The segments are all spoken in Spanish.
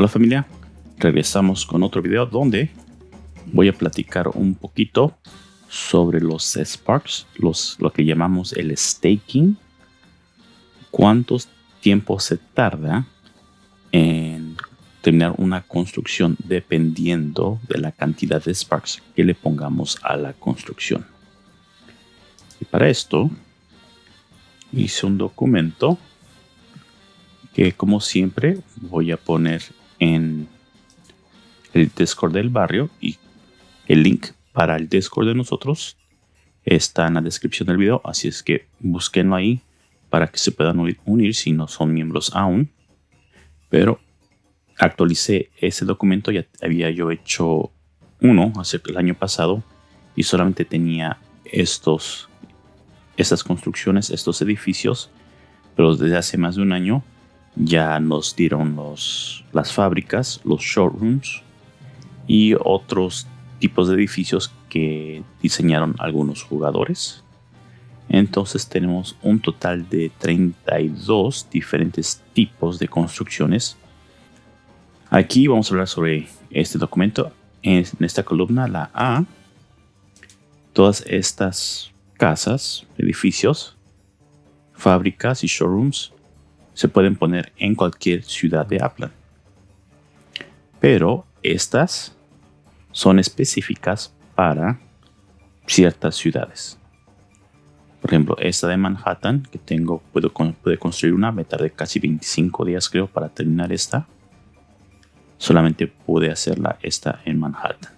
Hola familia, regresamos con otro video donde voy a platicar un poquito sobre los Sparks, los, lo que llamamos el staking, cuántos tiempos se tarda en terminar una construcción dependiendo de la cantidad de Sparks que le pongamos a la construcción. Y para esto hice un documento que como siempre voy a poner en el Discord del barrio y el link para el Discord de nosotros está en la descripción del video, así es que búsquenlo ahí para que se puedan unir si no son miembros aún. Pero actualicé ese documento, ya había yo hecho uno hace el año pasado y solamente tenía estos estas construcciones, estos edificios, pero desde hace más de un año ya nos dieron los, las fábricas, los showrooms y otros tipos de edificios que diseñaron algunos jugadores. Entonces tenemos un total de 32 diferentes tipos de construcciones. Aquí vamos a hablar sobre este documento. En esta columna, la A, todas estas casas, edificios, fábricas y showrooms se pueden poner en cualquier ciudad de Aplan. Pero estas son específicas para ciertas ciudades. Por ejemplo, esta de Manhattan que tengo, puedo, construir una, me tardé casi 25 días creo para terminar esta. Solamente pude hacerla esta en Manhattan.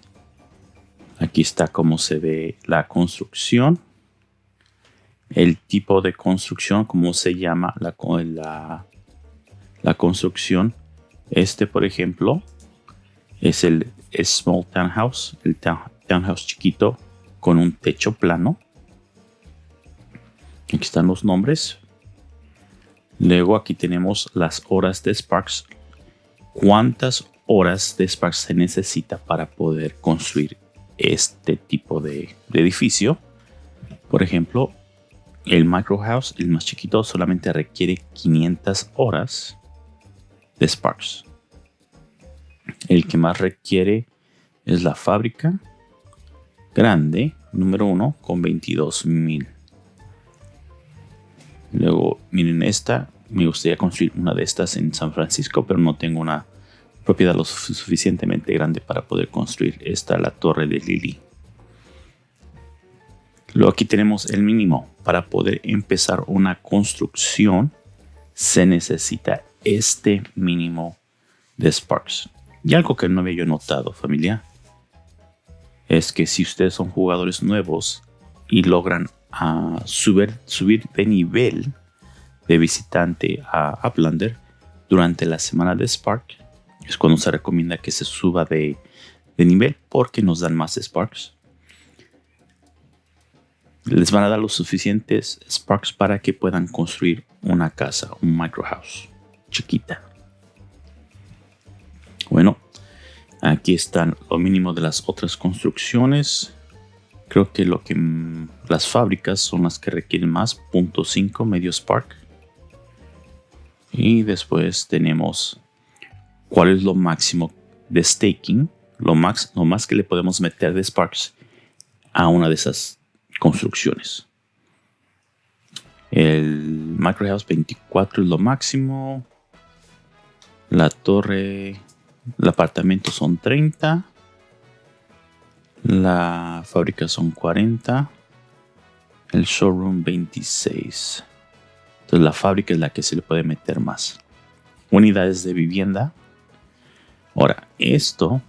Aquí está cómo se ve la construcción el tipo de construcción, cómo se llama la, la, construcción. Este, por ejemplo, es el Small Townhouse, el townhouse chiquito con un techo plano. Aquí están los nombres. Luego aquí tenemos las horas de Sparks. ¿Cuántas horas de Sparks se necesita para poder construir este tipo de edificio? Por ejemplo, el Micro House, el más chiquito, solamente requiere 500 horas de Sparks. El que más requiere es la fábrica grande, número 1, con 22.000. Luego, miren esta. Me gustaría construir una de estas en San Francisco, pero no tengo una propiedad lo suficientemente grande para poder construir esta, la torre de Lily. Luego aquí tenemos el mínimo. Para poder empezar una construcción se necesita este mínimo de Sparks. Y algo que no había yo notado familia es que si ustedes son jugadores nuevos y logran ah, subir, subir de nivel de visitante a Uplander durante la semana de Spark, es cuando se recomienda que se suba de, de nivel porque nos dan más Sparks les van a dar los suficientes Sparks para que puedan construir una casa, un micro house chiquita. Bueno, aquí están lo mínimo de las otras construcciones. Creo que lo que las fábricas son las que requieren más, 0.5 medio Spark. Y después tenemos cuál es lo máximo de staking, lo, max, lo más que le podemos meter de Sparks a una de esas construcciones. El House 24 es lo máximo. La torre, el apartamento son 30. La fábrica son 40. El showroom 26. Entonces la fábrica es la que se le puede meter más. Unidades de vivienda. Ahora, esto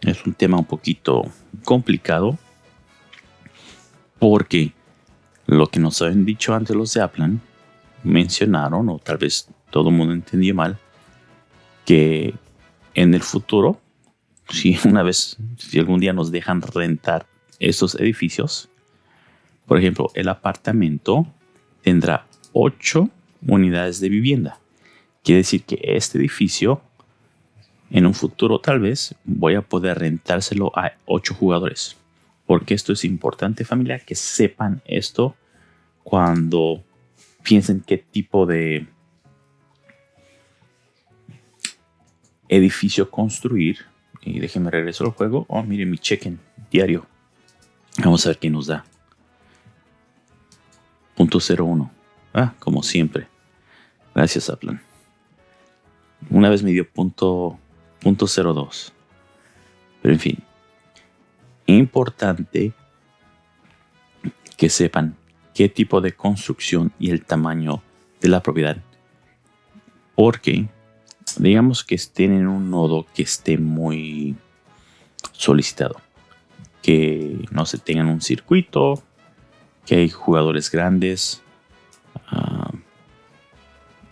es un tema un poquito complicado porque lo que nos habían dicho antes los de Aplan mencionaron, o tal vez todo el mundo entendió mal, que en el futuro, si una vez, si algún día nos dejan rentar estos edificios, por ejemplo, el apartamento tendrá 8 unidades de vivienda. Quiere decir que este edificio, en un futuro tal vez, voy a poder rentárselo a 8 jugadores porque esto es importante familia, que sepan esto cuando piensen qué tipo de edificio construir. Y déjenme regresar al juego. Oh, miren mi check-in diario. Vamos a ver qué nos da. Punto 01. Ah, como siempre. Gracias, Aplan. Una vez me dio punto, punto 02. Pero en fin. Importante que sepan qué tipo de construcción y el tamaño de la propiedad. Porque digamos que estén en un nodo que esté muy solicitado. Que no se tengan un circuito, que hay jugadores grandes. Ah,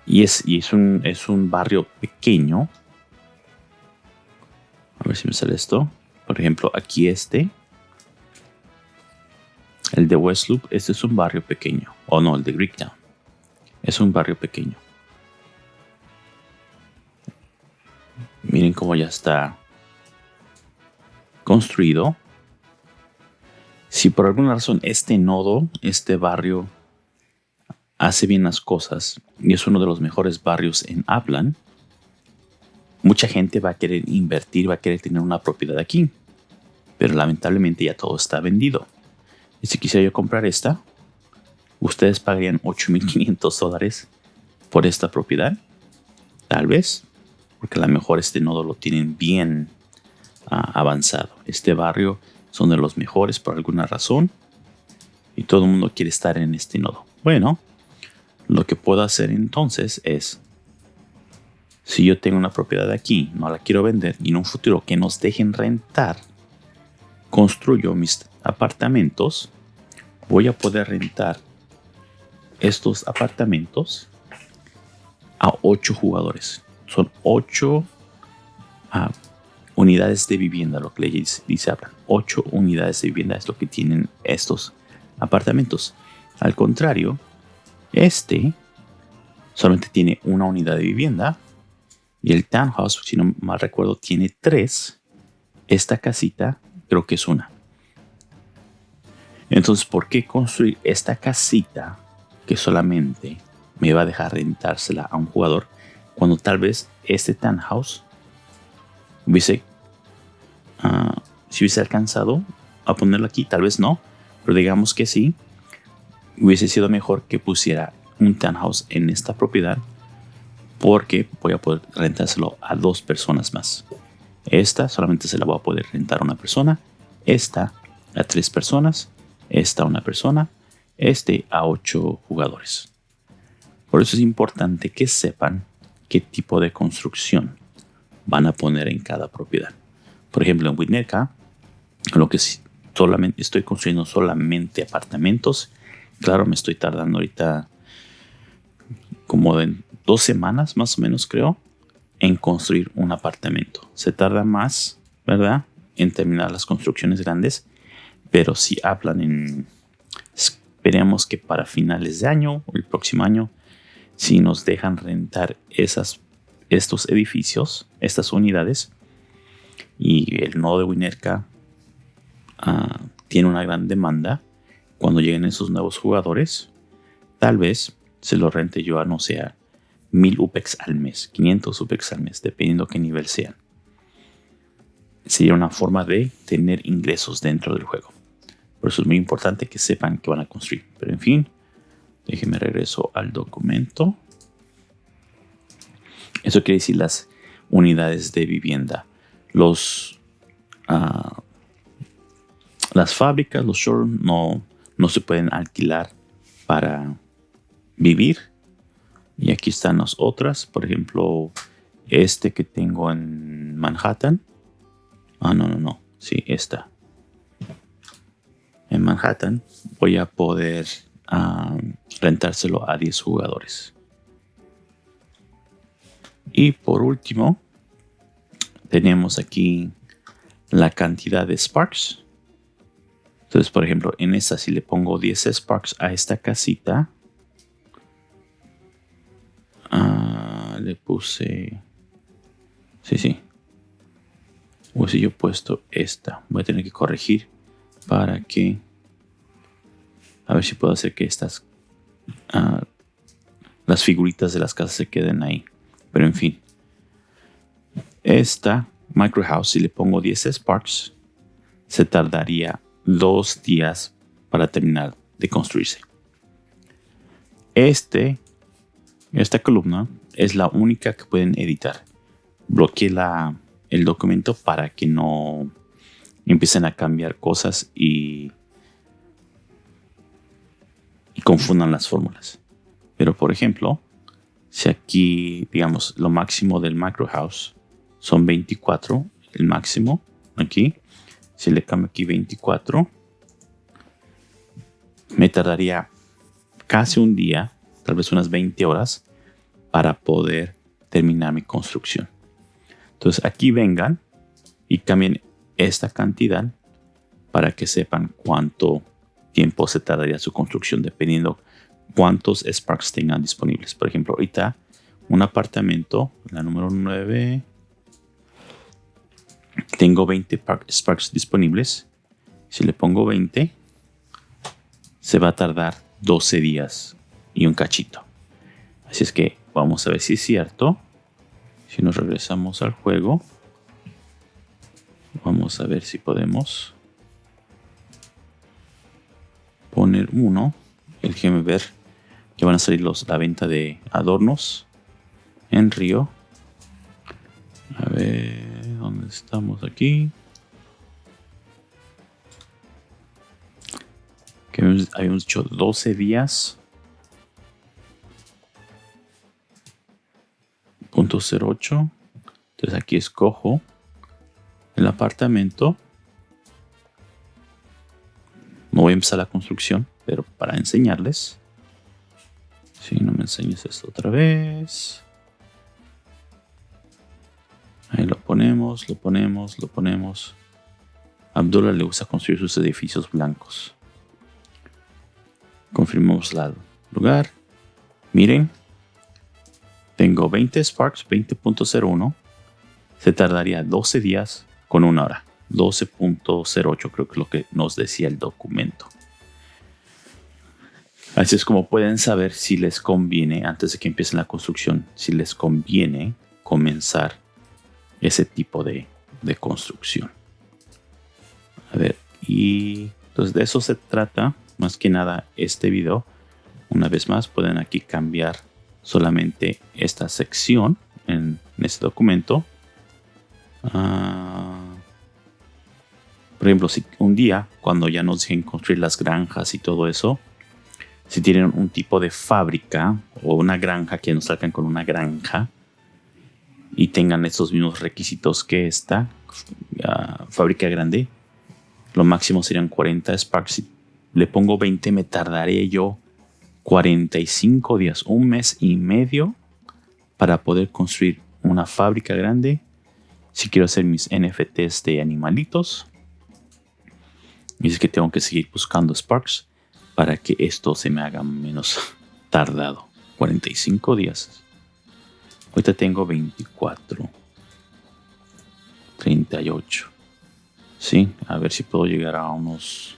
y es, y es, un, es un barrio pequeño. A ver si me sale esto. Por ejemplo, aquí este. El de West Loop, este es un barrio pequeño. O no, el de Greektown. Es un barrio pequeño. Miren cómo ya está construido. Si por alguna razón este nodo, este barrio, hace bien las cosas y es uno de los mejores barrios en Upland, mucha gente va a querer invertir, va a querer tener una propiedad aquí. Pero lamentablemente ya todo está vendido. Y si quisiera yo comprar esta, ustedes pagarían 8.500 dólares por esta propiedad. Tal vez, porque a lo mejor este nodo lo tienen bien ah, avanzado. Este barrio son de los mejores por alguna razón y todo el mundo quiere estar en este nodo. Bueno, lo que puedo hacer entonces es, si yo tengo una propiedad aquí, no la quiero vender y en un futuro que nos dejen rentar, construyo mis apartamentos, voy a poder rentar estos apartamentos a 8 jugadores. Son 8 ah, unidades de vivienda, lo que le dice, dice 8 unidades de vivienda es lo que tienen estos apartamentos. Al contrario, este solamente tiene una unidad de vivienda y el townhouse, si no mal recuerdo, tiene 3. Esta casita creo que es una. Entonces, ¿por qué construir esta casita que solamente me va a dejar rentársela a un jugador cuando tal vez este townhouse hubiese, uh, si hubiese alcanzado a ponerlo aquí, tal vez no, pero digamos que sí, hubiese sido mejor que pusiera un townhouse en esta propiedad porque voy a poder rentárselo a dos personas más. Esta solamente se la voy a poder rentar a una persona. Esta a tres personas. Esta a una persona. Este a ocho jugadores. Por eso es importante que sepan qué tipo de construcción van a poner en cada propiedad. Por ejemplo, en Winnetka, lo que estoy construyendo solamente apartamentos. Claro, me estoy tardando ahorita como de dos semanas más o menos creo en construir un apartamento. Se tarda más, ¿verdad? En terminar las construcciones grandes, pero si hablan en... Esperemos que para finales de año o el próximo año, si nos dejan rentar esas, estos edificios, estas unidades, y el nodo de Winerka ah, tiene una gran demanda, cuando lleguen esos nuevos jugadores, tal vez se lo rente yo a no sea 1000 UPEX al mes, 500 UPEX al mes, dependiendo qué nivel sean. Sería una forma de tener ingresos dentro del juego. Por eso es muy importante que sepan que van a construir. Pero en fin, déjenme regreso al documento. Eso quiere decir las unidades de vivienda. Los, uh, las fábricas, los showrooms no, no se pueden alquilar para vivir y aquí están las otras, por ejemplo, este que tengo en Manhattan. Ah, no, no, no. Sí, esta. En Manhattan voy a poder ah, rentárselo a 10 jugadores. Y por último, tenemos aquí la cantidad de Sparks. Entonces, por ejemplo, en esta, si le pongo 10 Sparks a esta casita, Ah, le puse... Sí, sí. He puesto esta. Voy a tener que corregir para que... A ver si puedo hacer que estas... Ah, las figuritas de las casas se queden ahí. Pero en fin. Esta micro house, si le pongo 10 Sparks, se tardaría dos días para terminar de construirse. Este, esta columna es la única que pueden editar. Bloqueé la, el documento para que no empiecen a cambiar cosas y, y confundan las fórmulas. Pero por ejemplo, si aquí, digamos, lo máximo del macro house son 24, el máximo aquí, si le cambio aquí 24, me tardaría casi un día, tal vez unas 20 horas, para poder terminar mi construcción. Entonces aquí vengan y cambien esta cantidad para que sepan cuánto tiempo se tardaría su construcción dependiendo cuántos Sparks tengan disponibles. Por ejemplo, ahorita un apartamento, la número 9, tengo 20 Sparks disponibles. Si le pongo 20, se va a tardar 12 días y un cachito. Así es que vamos a ver si es cierto. Si nos regresamos al juego, vamos a ver si podemos poner uno. El ver que van a salir los, la venta de adornos en Río. A ver, ¿dónde estamos aquí? que habíamos dicho 12 días. Punto 08. Entonces aquí escojo el apartamento. No voy a empezar la construcción, pero para enseñarles. Si no me enseñes esto otra vez. Ahí lo ponemos, lo ponemos, lo ponemos. Abdullah le gusta construir sus edificios blancos. Confirmamos el lugar. Miren, tengo 20 Sparks 20.01. Se tardaría 12 días con una hora. 12.08 creo que es lo que nos decía el documento. Así es como pueden saber si les conviene, antes de que empiecen la construcción, si les conviene comenzar ese tipo de, de construcción. A ver, y entonces de eso se trata más que nada este video. Una vez más pueden aquí cambiar solamente esta sección en, este documento. Ah, por ejemplo, si un día cuando ya nos dejen construir las granjas y todo eso, si tienen un tipo de fábrica o una granja que nos salgan con una granja y tengan estos mismos requisitos que esta ah, fábrica grande, lo máximo serían 40 Sparks le pongo 20, me tardaré yo 45 días, un mes y medio para poder construir una fábrica grande. Si quiero hacer mis NFTs de animalitos. Y es que tengo que seguir buscando Sparks para que esto se me haga menos tardado. 45 días. Ahorita tengo 24. 38. Sí, a ver si puedo llegar a unos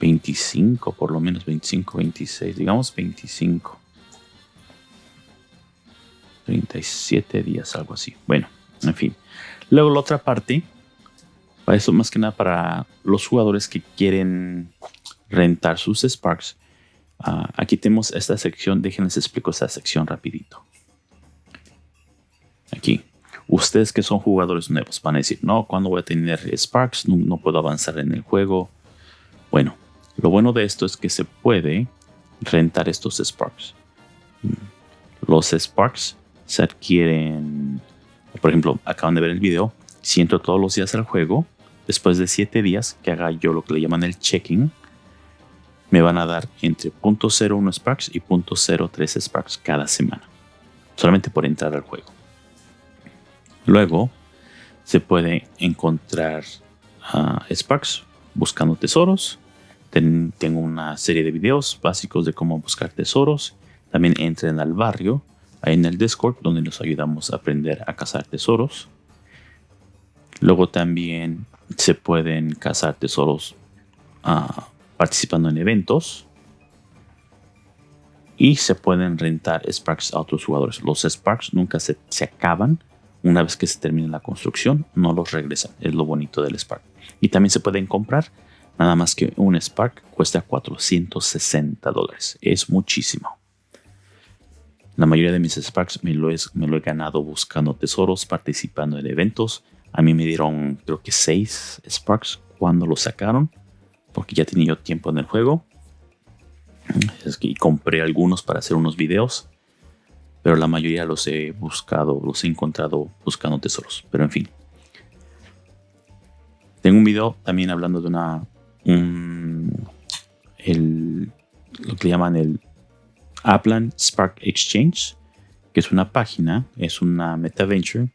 25, por lo menos 25, 26, digamos 25. 37 días, algo así. Bueno, en fin. Luego la otra parte, para eso más que nada para los jugadores que quieren rentar sus Sparks. Ah, aquí tenemos esta sección, déjenles explico esta sección rapidito. Aquí, ustedes que son jugadores nuevos van a decir, no, ¿cuándo voy a tener Sparks? no puedo avanzar en el juego. Bueno, lo bueno de esto es que se puede rentar estos Sparks. Los Sparks se adquieren, por ejemplo, acaban de ver el video, si entro todos los días al juego, después de 7 días que haga yo lo que le llaman el checking, me van a dar entre .01 Sparks y .03 Sparks cada semana, solamente por entrar al juego. Luego se puede encontrar ah, Sparks buscando tesoros, tengo una serie de videos básicos de cómo buscar tesoros. También entren al barrio, ahí en el Discord, donde nos ayudamos a aprender a cazar tesoros. Luego también se pueden cazar tesoros ah, participando en eventos. Y se pueden rentar Sparks a otros jugadores. Los Sparks nunca se, se acaban Una vez que se termine la construcción, no los regresan. Es lo bonito del Spark. Y también se pueden comprar. Nada más que un Spark cuesta 460 dólares. Es muchísimo. La mayoría de mis Sparks me lo, he ganado buscando tesoros, participando en eventos. A mí me dieron creo que 6 Sparks cuando lo sacaron. Porque ya tenía yo tiempo en el juego. Es que compré algunos para hacer unos videos pero la mayoría los he buscado, los he encontrado buscando tesoros. Pero en fin. Tengo un video también hablando de una. El, lo que llaman el Upland Spark Exchange, que es una página, es una metaventure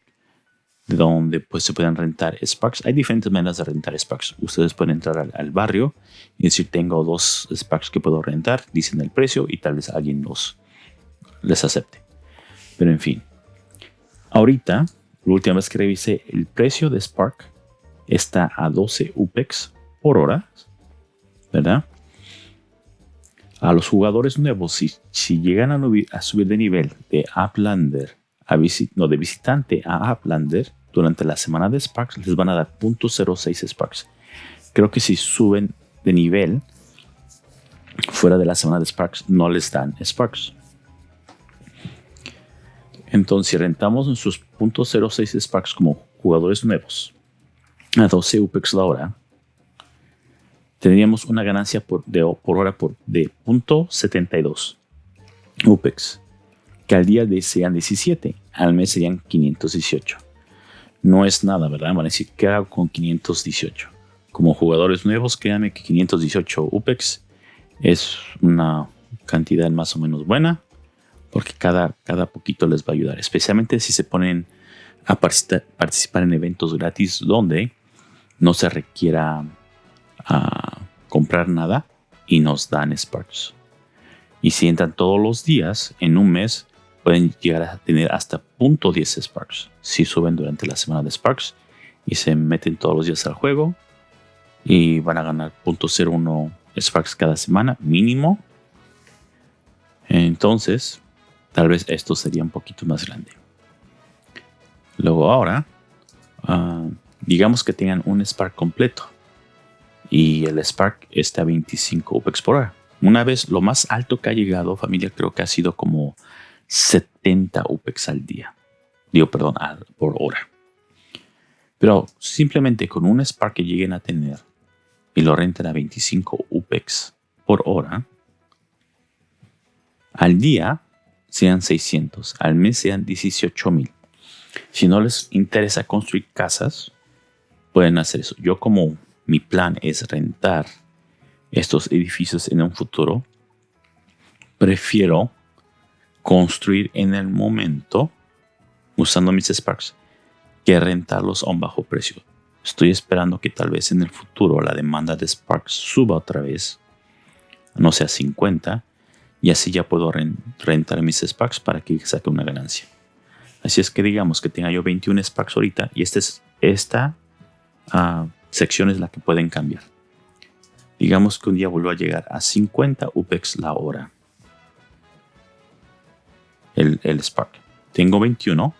donde pues se pueden rentar Sparks. Hay diferentes maneras de rentar Sparks. Ustedes pueden entrar al, al, barrio y decir tengo dos Sparks que puedo rentar, dicen el precio y tal vez alguien los les acepte. Pero en fin. Ahorita, la última vez que revisé, el precio de Spark está a 12 UPEX por hora. ¿Verdad? A los jugadores nuevos, si, llegan a, subir de nivel de Uplander a no, de visitante a Uplander durante la semana de Sparks, les van a dar .06 Sparks. Creo que si suben de nivel fuera de la semana de Sparks, no les dan Sparks. Entonces, si rentamos nuestros .06 Sparks como jugadores nuevos a 12 UPEX la hora, tendríamos una ganancia por, por hora por, de .72 UPEX, que al día de sean 17, al mes serían 518. No es nada, ¿verdad? Van a decir, ¿qué hago con 518? Como jugadores nuevos, créanme que 518 UPEX es una cantidad más o menos buena porque cada, cada poquito les va a ayudar, especialmente si se ponen a participar en eventos gratis donde no se requiera ah, comprar nada y nos dan Sparks. Y si entran todos los días, en un mes pueden llegar a tener hasta .10 Sparks. Si suben durante la semana de Sparks y se meten todos los días al juego y van a ganar .01 Sparks cada semana mínimo. Entonces, Tal vez esto sería un poquito más grande. Luego ahora, ah, digamos que tengan un Spark completo y el Spark está a 25 UPEX por hora. Una vez lo más alto que ha llegado, familia, creo que ha sido como 70 UPEX al día. Digo, perdón, por hora. Pero simplemente con un Spark que lleguen a tener y lo renten a 25 UPEX por hora, al día sean 600, al mes sean 18 mil. Si no les interesa construir casas, pueden hacer eso. Yo como mi plan es rentar estos edificios en un futuro, prefiero construir en el momento usando mis Sparks que rentarlos a un bajo precio. Estoy esperando que tal vez en el futuro la demanda de Sparks suba otra vez, no sea 50, y así ya puedo rentar mis Sparks para que saque una ganancia. Así es que digamos que tenga yo 21 Sparks ahorita y esta, es, esta ah, sección es la que pueden cambiar. Digamos que un día vuelvo a llegar a 50 UPEX la hora. El, el Spark. Tengo 21.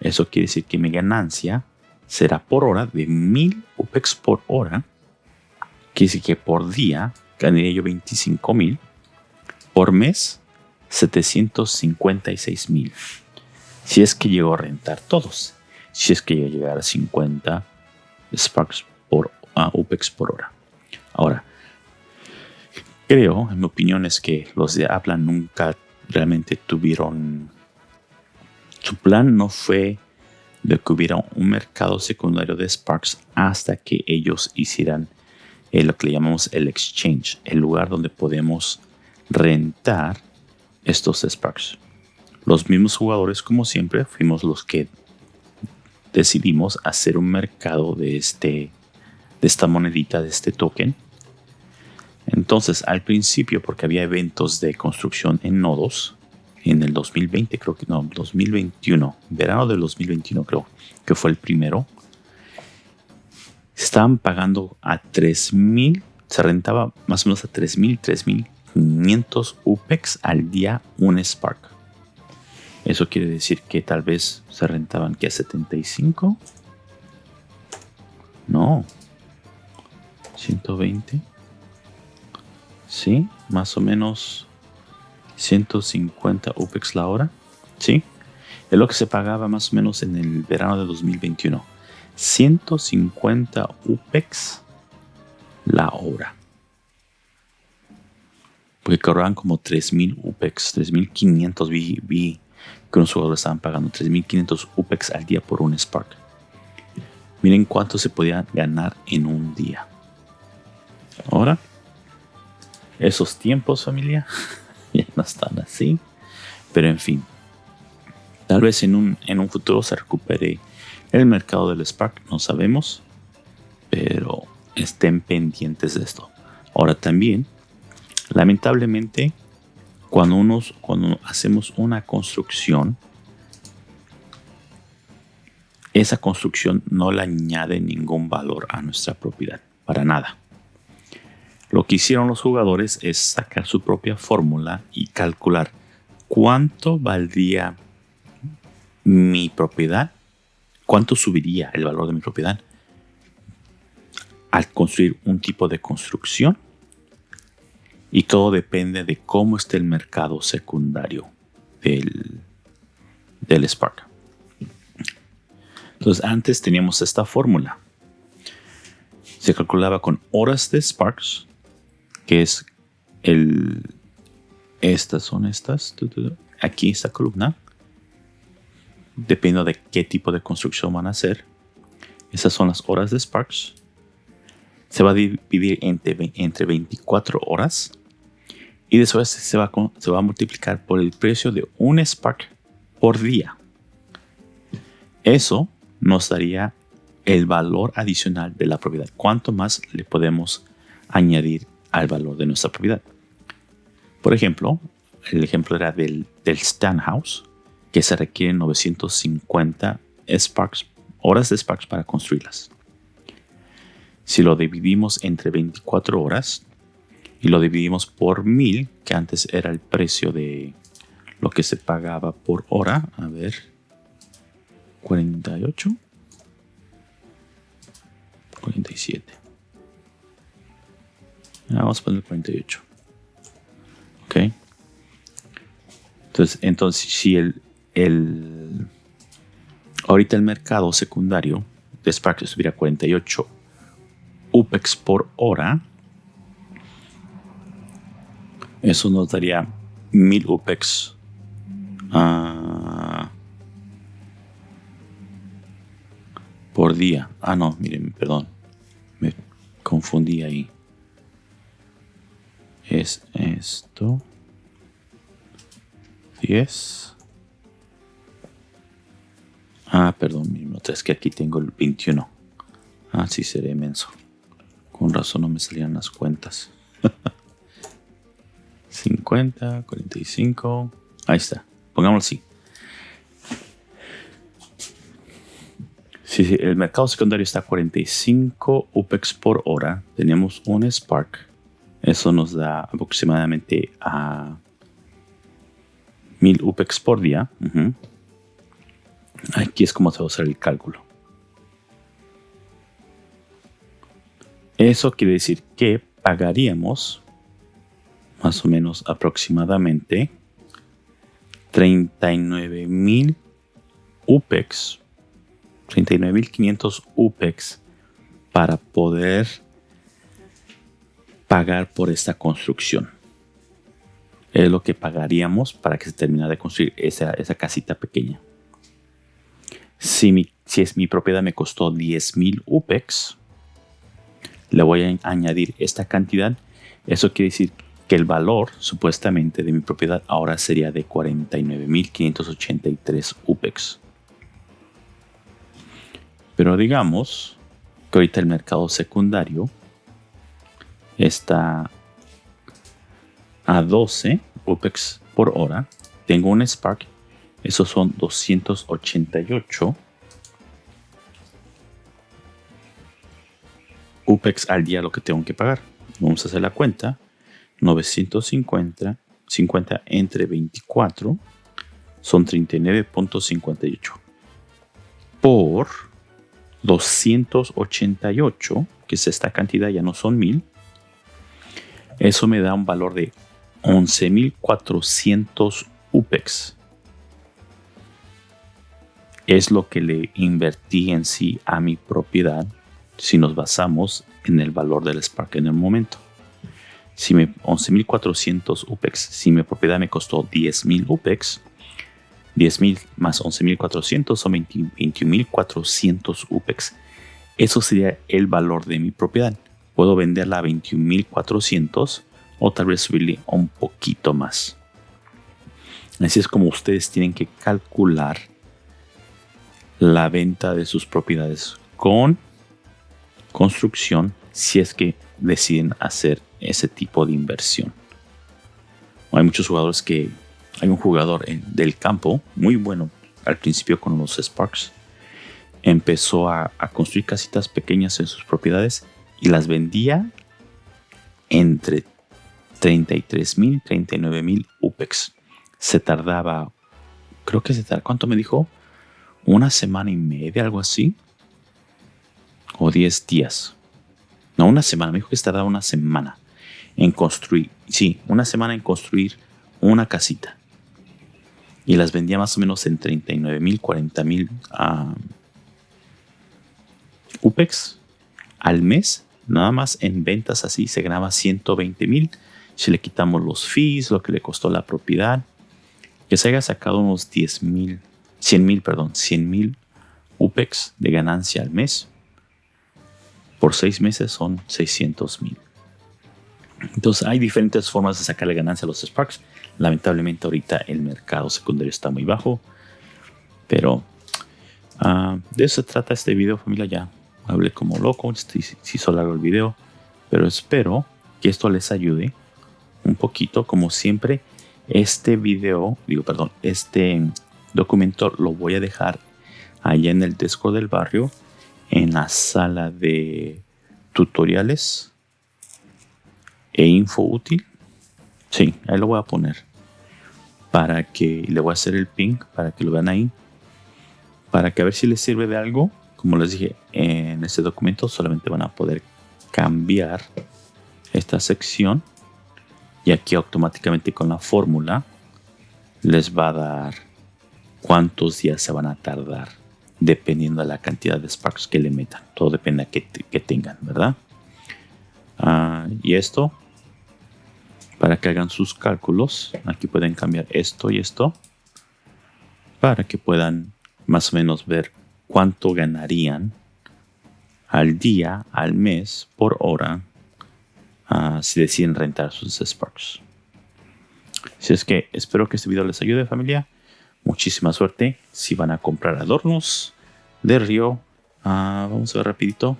Eso quiere decir que mi ganancia será por hora de 1000 UPEX por hora. Quiere decir que por día ganaría yo 25,000 por mes, 756 mil. Si es que llego a rentar todos. Si es que llego a llegar a 50 Sparks uh, UPEX por hora. Ahora, creo, en mi opinión, es que los de Apple nunca realmente tuvieron. Su plan no fue de que hubiera un mercado secundario de Sparks hasta que ellos hicieran lo que le llamamos el exchange, el lugar donde podemos rentar estos Sparks. Los mismos jugadores, como siempre, fuimos los que decidimos hacer un mercado de, este, de esta monedita, de este token. Entonces, al principio, porque había eventos de construcción en nodos, en el 2020, creo que no, 2021, verano del 2021 creo que fue el primero, estaban pagando a 3000, se rentaba más o menos a 3000, 3000 500 UPEX al día un Spark. Eso quiere decir que tal vez se rentaban que a 75. No. 120. Sí, más o menos 150 UPEX la hora. Sí. Es lo que se pagaba más o menos en el verano de 2021. 150 UPEX la hora. Porque cobraban como 3.000 UPEX, 3.500 vi, que unos jugadores estaban pagando 3.500 UPEX al día por un Spark. Miren cuánto se podía ganar en un día. Ahora, esos tiempos familia ya no están así. Pero en fin, tal vez en un, en un futuro se recupere el mercado del Spark, no sabemos. Pero estén pendientes de esto. Ahora también, lamentablemente, cuando, unos, cuando hacemos una construcción, esa construcción no le añade ningún valor a nuestra propiedad, para nada. Lo que hicieron los jugadores es sacar su propia fórmula y calcular cuánto valdría mi propiedad, cuánto subiría el valor de mi propiedad al construir un tipo de construcción y todo depende de cómo esté el mercado secundario del, del Spark. Entonces antes teníamos esta fórmula. Se calculaba con horas de Sparks, que es el... Estas son estas. Aquí esta columna. Dependiendo de qué tipo de construcción van a hacer. Esas son las horas de Sparks se va a dividir entre, entre 24 horas y después se va, se va a multiplicar por el precio de un Spark por día. Eso nos daría el valor adicional de la propiedad. ¿Cuánto más le podemos añadir al valor de nuestra propiedad? Por ejemplo, el ejemplo era del, del Stand House, que se requieren 950 Sparks, horas de Sparks para construirlas. Si lo dividimos entre 24 horas y lo dividimos por 1000, que antes era el precio de lo que se pagaba por hora, a ver, 48, 47. Vamos a poner 48. Ok. Entonces, entonces si el, el ahorita el mercado secundario de Spark estuviera 48 UPEX por hora. Eso nos daría 1000 UPEX. Ah, por día. Ah, no, miren, perdón. Me confundí ahí. Es esto. 10. Ah, perdón, miren, es que aquí tengo el 21. Ah, sí, seré inmenso. Con razón no me salían las cuentas. 50, 45. Ahí está. Pongámoslo así. Si el mercado secundario está a 45 UPEX por hora, tenemos un Spark. Eso nos da aproximadamente a 1000 UPEX por día. Aquí es como se va a hacer el cálculo. Eso quiere decir que pagaríamos más o menos aproximadamente 39 mil UPEX, 39.500 UPEX para poder pagar por esta construcción. Es lo que pagaríamos para que se terminara de construir esa, esa casita pequeña. Si, mi, si es mi propiedad me costó 10.000 UPEX, le voy a añadir esta cantidad. Eso quiere decir que el valor supuestamente de mi propiedad ahora sería de 49.583 UPEX. Pero digamos que ahorita el mercado secundario está a 12 UPEX por hora. Tengo un Spark. Esos son 288 UPEX al día lo que tengo que pagar. Vamos a hacer la cuenta. 950 50 entre 24 son 39.58 por 288, que es esta cantidad, ya no son 1000. Eso me da un valor de 11.400 UPEX. Es lo que le invertí en sí a mi propiedad si nos basamos en el valor del Spark en el momento. Si me 11.400 UPEX, si mi propiedad me costó 10.000 UPEX, 10.000 más 11.400 son 21.400 UPEX. Eso sería el valor de mi propiedad. Puedo venderla a 21.400 o tal vez subirle un poquito más. Así es como ustedes tienen que calcular la venta de sus propiedades con construcción si es que deciden hacer ese tipo de inversión. Hay muchos jugadores que... Hay un jugador del campo muy bueno al principio con los Sparks. Empezó a, a construir casitas pequeñas en sus propiedades y las vendía entre 33 mil, 39 mil UPEX. Se tardaba, creo que se tardaba, ¿cuánto me dijo? Una semana y media, algo así. O 10 días. No, una semana, me dijo que se tardaba una semana en construir, sí, una semana en construir una casita. Y las vendía más o menos en 39 mil, 40 mil UPEX al mes. Nada más en ventas así se ganaba 120 mil si le quitamos los fees, lo que le costó la propiedad, que se haya sacado unos 10 mil, 100 mil, perdón, 100 mil UPEX de ganancia al mes. Por seis meses son 600 mil. Entonces hay diferentes formas de sacarle ganancia a los Sparks. Lamentablemente ahorita el mercado secundario está muy bajo. Pero ah, de eso se trata este video familia. Ya hablé como loco. Si, si hizo largo el video. Pero espero que esto les ayude un poquito, como siempre, este video, digo, perdón, este documento lo voy a dejar allá en el Discord del barrio, en la sala de tutoriales e info útil. Sí, ahí lo voy a poner para que le voy a hacer el ping para que lo vean ahí para que a ver si les sirve de algo como les dije en este documento solamente van a poder cambiar esta sección y aquí automáticamente con la fórmula les va a dar cuántos días se van a tardar dependiendo de la cantidad de sparks que le metan. Todo depende de que, tengan, ¿verdad? Ah, y esto, para que hagan sus cálculos, aquí pueden cambiar esto y esto, para que puedan más o menos ver cuánto ganarían al día, al mes, por hora, si deciden rentar sus Sparks. Si es que espero que este video les ayude familia. Muchísima suerte si van a comprar adornos de río. Ah, vamos a ver rapidito.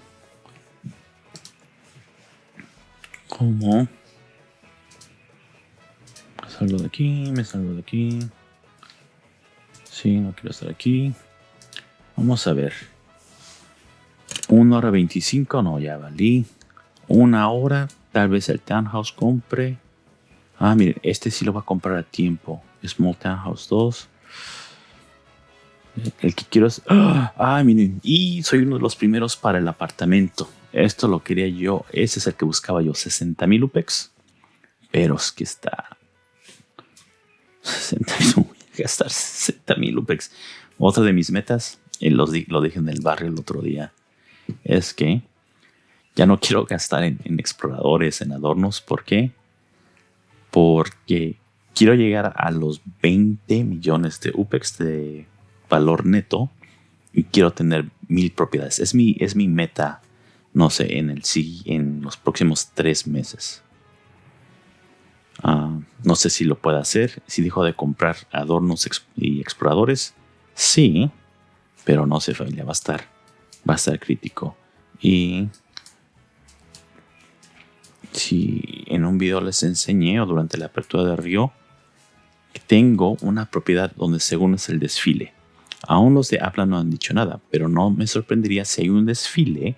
¿Cómo? Salgo de aquí, me salgo de aquí. Sí, no quiero estar aquí. Vamos a ver. 1 hora 25, no, ya valí. Una hora Tal vez el Townhouse compre. Ah, miren, este sí lo va a comprar a tiempo. Small Townhouse 2. El que quiero es... Ah, miren. Y soy uno de los primeros para el apartamento. Esto lo quería yo. Ese es el que buscaba yo. 60 mil UPEX. Pero es que está... 60 Voy a gastar 60 mil UPEX. Otra de mis metas, lo dije en el barrio el otro día, es que ya no quiero gastar en, exploradores, en adornos. ¿Por qué? Porque quiero llegar a los 20 millones de UPEX de valor neto y quiero tener mil propiedades. Es mi, es mi meta, no sé, en, el, en los próximos tres meses. Ah, no sé si lo puede hacer. Si dijo de comprar adornos y exploradores, sí, pero no sé, familia, va a estar, va a estar crítico. Y si en un video les enseñé o durante la apertura de Río, tengo una propiedad donde según es el desfile. Aún los de Apla no han dicho nada, pero no me sorprendería si hay un desfile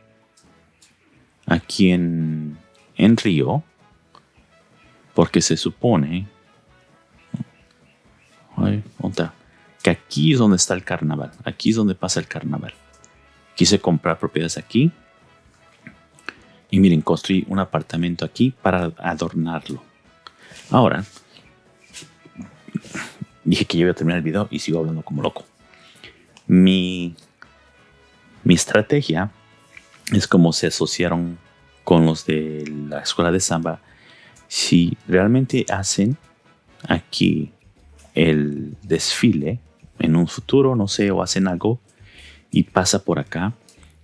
aquí en, en Río, porque se supone... Ay, que aquí es donde está el carnaval. Aquí es donde pasa el carnaval. Quise comprar propiedades aquí. Y miren, construí un apartamento aquí para adornarlo. Ahora, dije que yo iba a terminar el video y sigo hablando como loco. Mi, mi estrategia es como se asociaron con los de la escuela de samba. Si realmente hacen aquí el desfile en un futuro, no sé, o hacen algo y pasa por acá,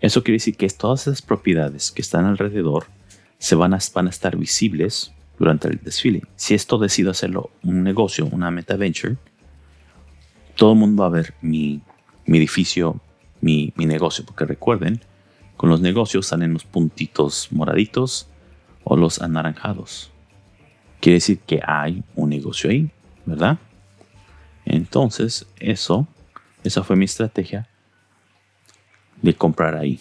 eso quiere decir que todas esas propiedades que están alrededor se van a, estar visibles durante el desfile. Si esto decido hacerlo un negocio, una meta venture, todo el mundo va a ver mi, edificio, mi, mi negocio, porque recuerden, con los negocios salen los puntitos moraditos o los anaranjados. Quiere decir que hay un negocio ahí, ¿verdad? Entonces, eso, esa fue mi estrategia de comprar ahí.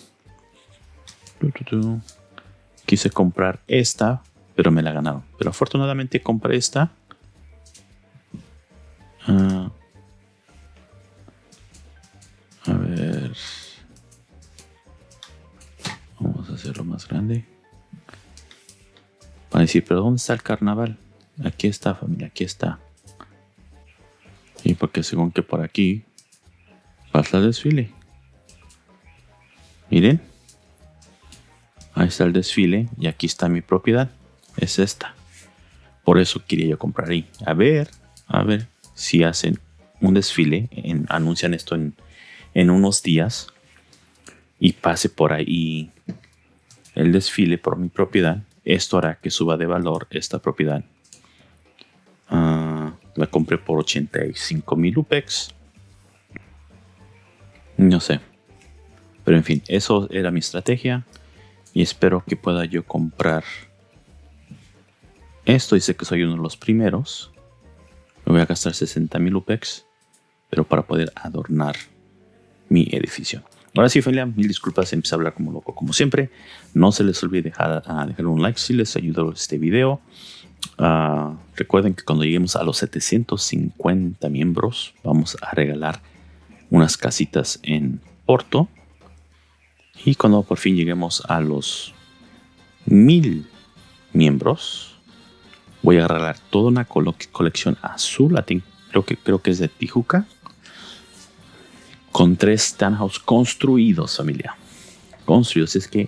Quise comprar esta, pero me la ganaron. Pero afortunadamente compré esta. Ah. a ver. Vamos a hacerlo más grande. Para decir, pero ¿dónde está el carnaval? Aquí está, familia, aquí está. Y porque según que por aquí pasa el desfile. Miren. Ahí está el desfile y aquí está mi propiedad. Es esta. Por eso quería yo comprar ahí. A ver, a ver si hacen un desfile. anuncian esto en, en unos días. Y pase por ahí el desfile por mi propiedad. Esto hará que suba de valor esta propiedad. Ah, la compré por 85 mil UPEX. No sé. Pero en fin, eso era mi estrategia. Y espero que pueda yo comprar esto. Dice que soy uno de los primeros. Me voy a gastar 60 mil UPEX. Pero para poder adornar mi edificio. Ahora sí, familia, mil disculpas, empecé a hablar como loco, como siempre. No se les olvide dejar, ah, dejar un like si les ayudó este video. Ah, recuerden que cuando lleguemos a los 750 miembros, vamos a regalar unas casitas en Porto. Y cuando por fin lleguemos a los mil miembros, voy a regalar toda una colección azul. Creo que, creo que es de Tijuca. Con tres townhouse construidos, familia. Construidos. Es que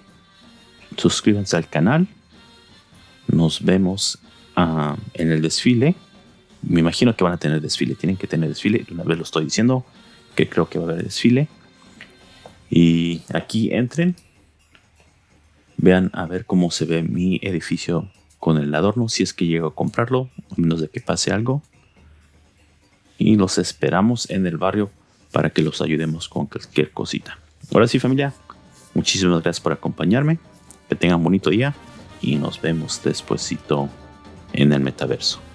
suscríbanse al canal. Nos vemos en el desfile. Me imagino que van a tener desfile. Tienen que tener desfile. Una vez lo estoy diciendo que creo que va a haber desfile. Y aquí entren, vean a ver cómo se ve mi edificio con el adorno, si es que llego a comprarlo, a menos de que pase algo. Y los esperamos en el barrio para que los ayudemos con cualquier cosita. Ahora sí familia, muchísimas gracias por acompañarme, que tengan bonito día y nos vemos despuesito en el metaverso.